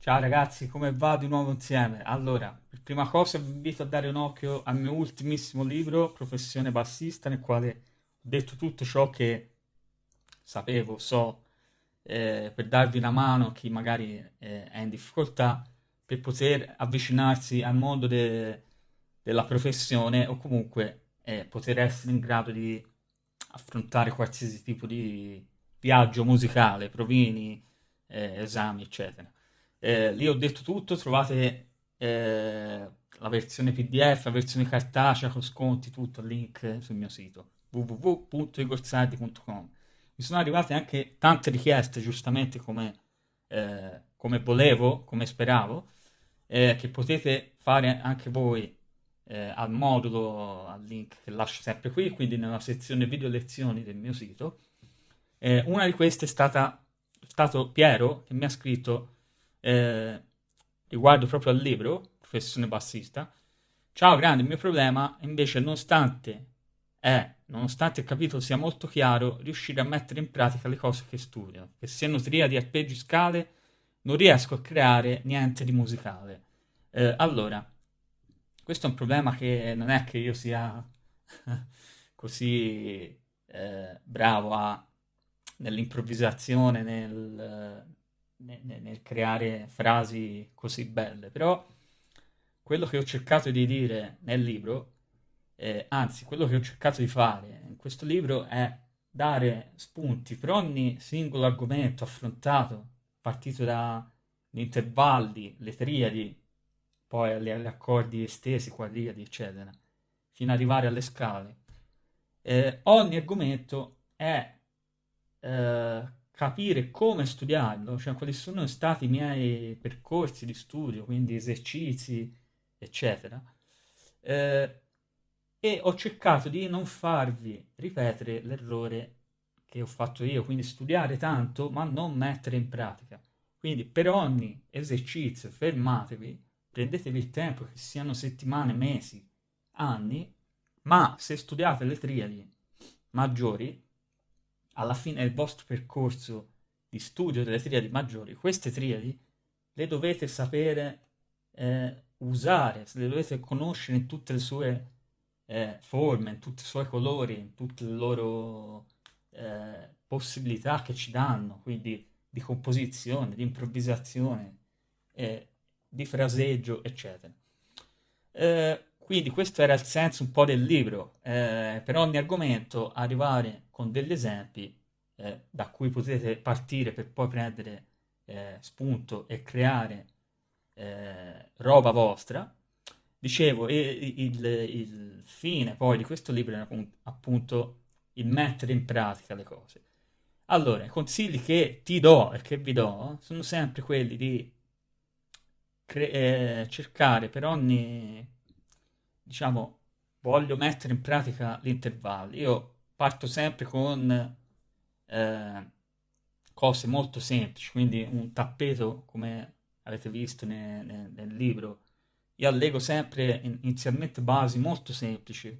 Ciao ragazzi, come va di nuovo insieme? Allora, per prima cosa vi invito a dare un occhio al mio ultimissimo libro, Professione bassista, nel quale ho detto tutto ciò che sapevo, so, eh, per darvi una mano a chi magari eh, è in difficoltà, per poter avvicinarsi al mondo de- della professione o comunque eh, poter essere in grado di affrontare qualsiasi tipo di viaggio musicale, provini, eh, esami, eccetera. Eh, lì ho detto tutto, trovate eh, la versione PDF, la versione cartacea con sconti, tutto, link sul mio sito www.igorsardi.com. Mi sono arrivate anche tante richieste, giustamente come, eh, come volevo, come speravo, eh, che potete fare anche voi eh, al modulo, al link che lascio sempre qui, quindi nella sezione video lezioni del mio sito. Eh, una di queste è stata, stato Piero che mi ha scritto eh, riguardo proprio al libro, Professione bassista. Ciao grande, il mio problema invece nonostante è, nonostante il capitolo sia molto chiaro, riuscire a mettere in pratica le cose che studio, che siano triadi, arpeggi, scale, non riesco a creare niente di musicale. Eh, allora, questo è un problema che non è che io sia così eh, bravo a, nell'improvvisazione, nel, nel, nel, creare frasi così belle, però quello che ho cercato di dire nel libro, eh, anzi quello che ho cercato di fare in questo libro è dare spunti per ogni singolo argomento affrontato, partito dagli intervalli, le triadi, poi agli, accordi estesi, quadriadi, eccetera, fino ad arrivare alle scale. Eh, ogni argomento è eh, capire come studiarlo, cioè quali sono stati i miei percorsi di studio, quindi esercizi, eccetera. Eh, e ho cercato di non farvi ripetere l'errore che ho fatto io, quindi studiare tanto ma non mettere in pratica. Quindi per ogni esercizio fermatevi, prendetevi il tempo, che siano settimane, mesi, anni, ma se studiate le triadi maggiori, alla fine del vostro percorso di studio delle triadi maggiori, queste triadi le dovete sapere eh, usare, le dovete conoscere in tutte le sue eh, forme, in tutti i suoi colori, in tutte le loro eh, possibilità che ci danno, quindi di composizione, di improvvisazione, eh, di fraseggio, eccetera. Eh, quindi questo era il senso un po' del libro, eh, per ogni argomento arrivare con degli esempi eh, da cui potete partire per poi prendere eh, spunto e creare eh, roba vostra. Dicevo, il, il, il, fine poi di questo libro è appunto il mettere in pratica le cose. Allora, i consigli che ti do e che vi do sono sempre quelli di eh, cercare per ogni diciamo, voglio mettere in pratica l'intervallo. Io parto sempre con eh, cose molto semplici, quindi un tappeto, come avete visto nel, nel, nel libro. Io allego sempre inizialmente basi molto semplici,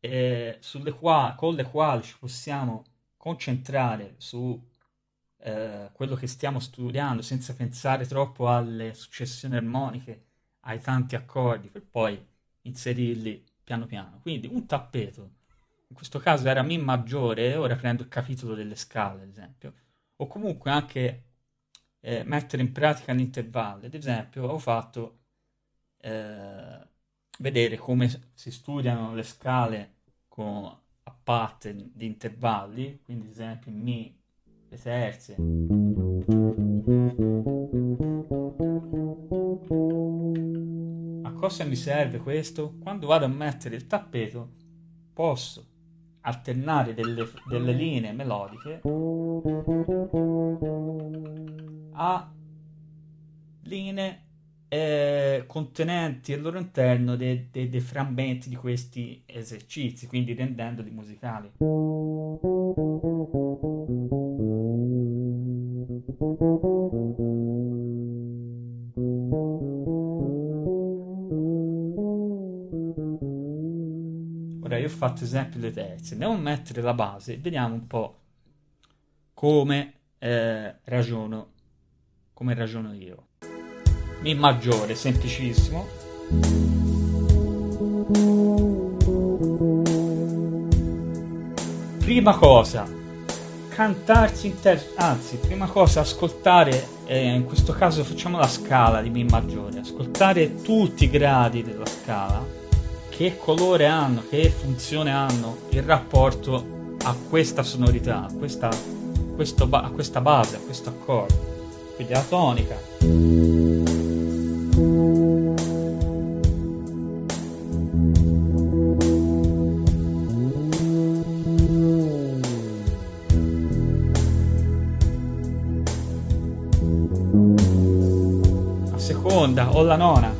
eh, qua, con le quali ci possiamo concentrare su eh, quello che stiamo studiando senza pensare troppo alle successioni armoniche, ai tanti accordi, per poi inserirli piano piano. Quindi un tappeto, in questo caso era Mi maggiore, ora prendo il capitolo delle scale, ad esempio, o comunque anche eh, mettere in pratica l'intervallo. Ad esempio, ho fatto eh, vedere come si studiano le scale con, a pattern di intervalli, quindi ad esempio Mi, le terze. Cosa mi serve questo? Quando vado a mettere il tappeto posso alternare delle, delle linee melodiche a linee eh, contenenti al loro interno dei, dei, dei frammenti di questi esercizi, quindi rendendoli musicali. Ora io ho fatto esempio le terze, andiamo a mettere la base e vediamo un po' come eh, ragiono, come ragiono io. Mi maggiore, semplicissimo. Prima cosa, cantarsi in testa, anzi, prima cosa, ascoltare, eh, in questo caso facciamo la scala di Mi maggiore, ascoltare tutti i gradi della scala, che colore hanno, che funzione hanno in rapporto a questa sonorità, a questa, questo, a questa base, a questo accordo. Quindi la tonica. seconda o la nona.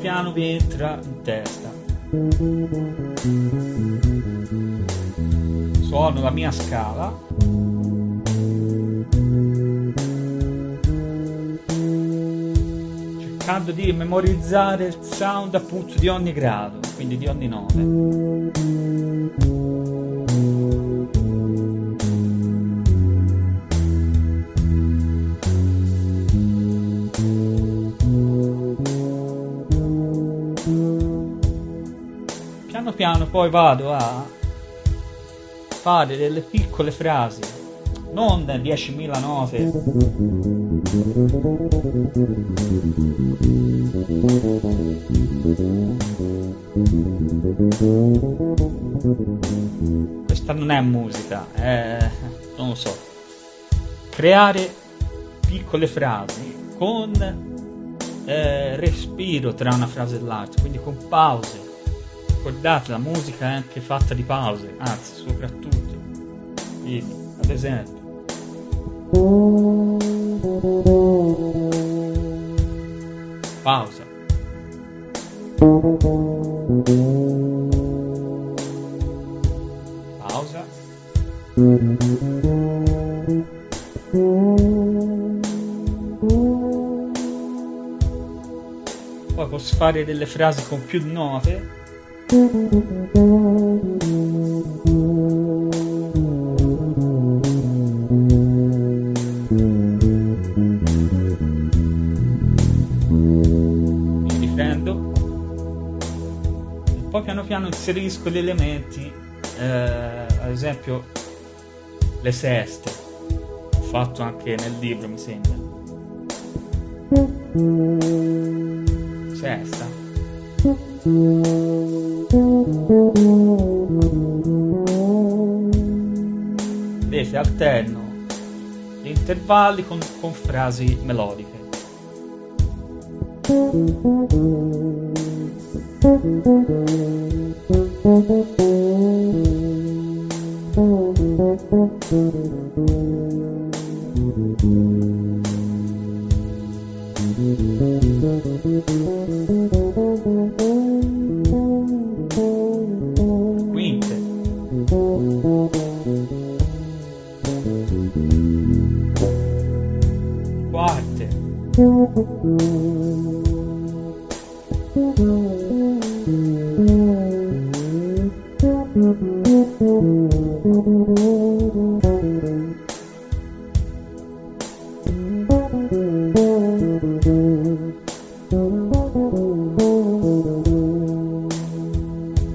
Piano vi entra in testa. Suono la mia scala. Cercando di memorizzare il sound appunto di ogni grado, quindi di ogni nome. Piano poi vado a fare delle piccole frasi, non 10.000 note. Questa non è musica, è... non lo so. Creare piccole frasi con eh, respiro tra una frase e l'altra, quindi con pause ricordate la musica è anche fatta di pause, anzi soprattutto. Quindi, ad esempio. Pausa. Pausa. Poi posso fare delle frasi con più note mi riprendo e poi piano piano inserisco gli elementi eh, ad esempio le seste. Ho fatto anche nel libro mi sembra. Sesta Vedete, alterno gli intervalli con, con frasi melodiche.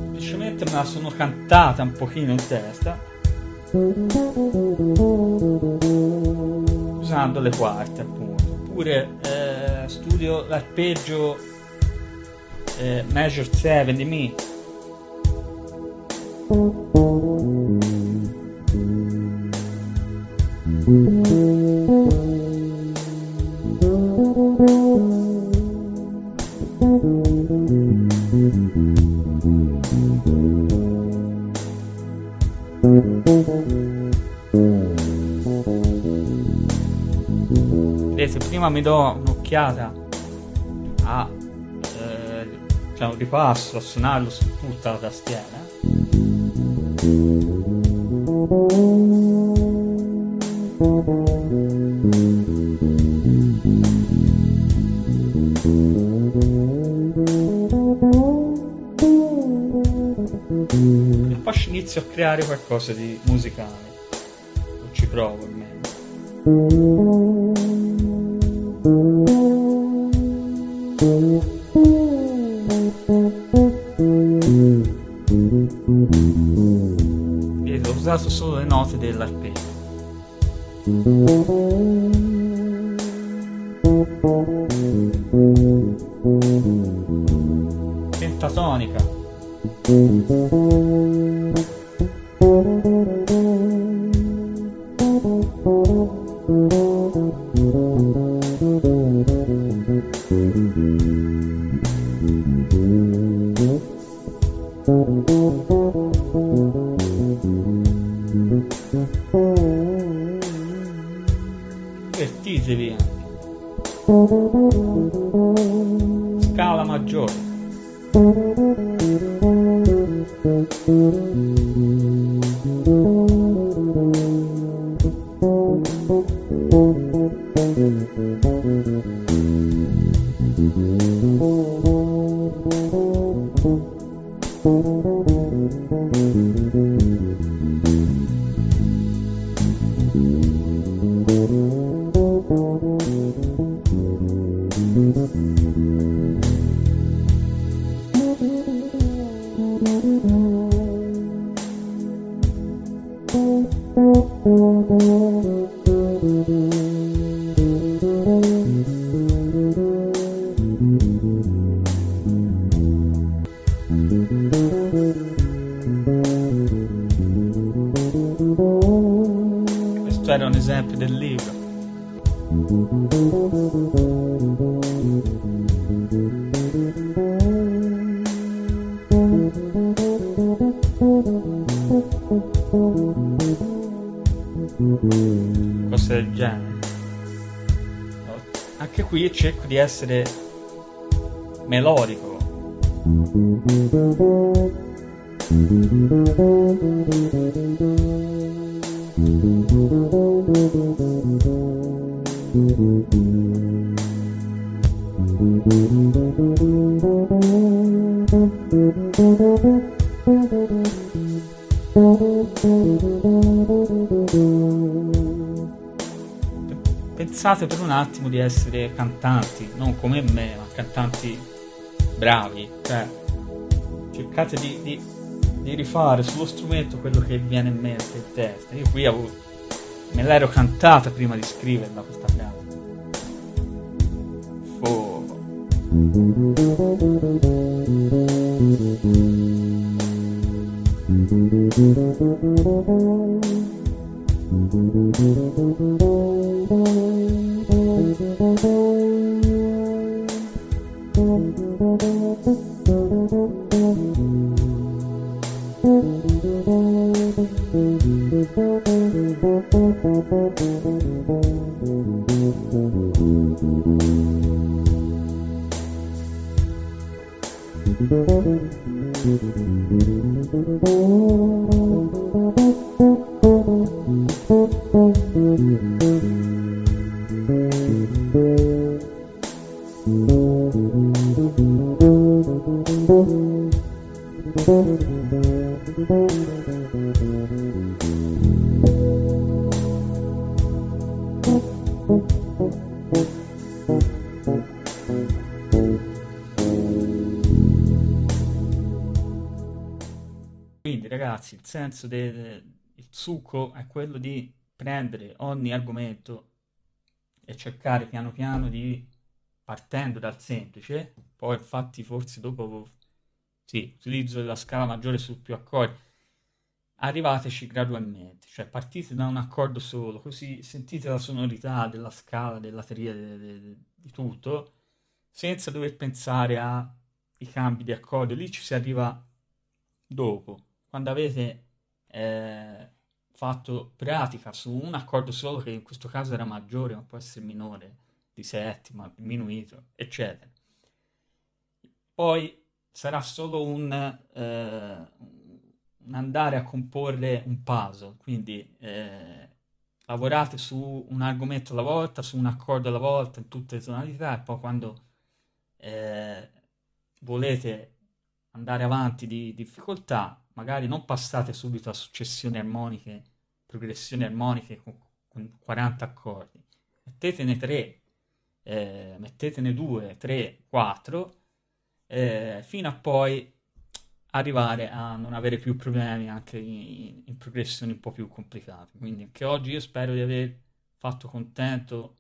Semplicemente me sono cantata un pochino in testa usando le quarte appunto. Oppure studio l'arpeggio eh, Measure 7 di Mi Vedete, prima mi do un'occhiata a eh, un ripasso a suonarlo su tutta la tastiera. E poi inizio a creare qualcosa di musicale. O ci provo almeno usato solo le note dell'arpeggio. Pentatonica. Divertitevi Questo era un esempio del libro. Cose del genere. Anche qui cerco di essere melodico. Pensate per un attimo di essere cantanti, non come me, ma cantanti bravi, cioè cercate di, di, di rifare sullo strumento quello che viene in mente in testa. Io qui avevo, me l'ero cantata prima di scriverla questa frase. Fuoco. Quindi ragazzi, il senso del il succo è quello di prendere ogni argomento e cercare piano piano di, partendo dal semplice, poi infatti forse dopo, sì, utilizzo la scala maggiore su più accordi, arrivateci gradualmente, cioè partite da un accordo solo, così sentite la sonorità della scala, della teoria, de- de- de- di tutto, senza dover pensare ai cambi di accordo, lì ci si arriva dopo, quando avete eh, fatto pratica su un accordo solo, che in questo caso era maggiore, ma può essere minore, di settima, diminuito, eccetera. Poi sarà solo un, eh, un andare a comporre un puzzle, quindi eh, lavorate su un argomento alla volta, su un accordo alla volta, in tutte le tonalità, e poi quando eh, volete andare avanti di difficoltà, magari non passate subito a successioni armoniche, progressioni armoniche con, con 40 accordi, mettetene 3, eh, mettetene 2, 3, 4, eh, fino a poi arrivare a non avere più problemi anche in, in progressioni un po' più complicate. Quindi anche oggi io spero di aver fatto contento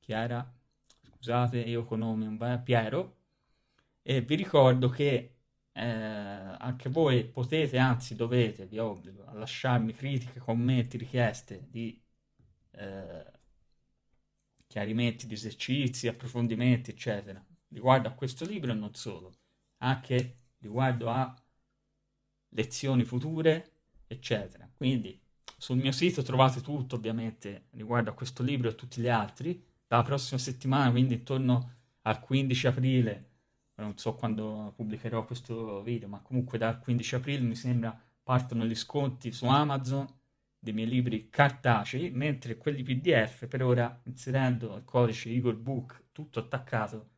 chi era? Scusate, io con nome un bel Piero. E vi ricordo che eh, anche voi potete, anzi dovete, vi obbligo a lasciarmi critiche, commenti, richieste di eh, chiarimenti di esercizi, approfondimenti, eccetera, riguardo a questo libro e non solo, anche riguardo a lezioni future, eccetera. Quindi sul mio sito trovate tutto ovviamente riguardo a questo libro e a tutti gli altri. Dalla prossima settimana, quindi intorno al 15 aprile, non so quando pubblicherò questo video, ma comunque dal 15 aprile mi sembra partono gli sconti su Amazon dei miei libri cartacei, mentre quelli PDF per ora inserendo il codice Eagle Book tutto attaccato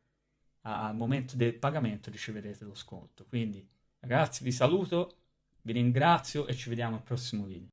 al momento del pagamento riceverete lo sconto. Quindi ragazzi vi saluto, vi ringrazio e ci vediamo al prossimo video.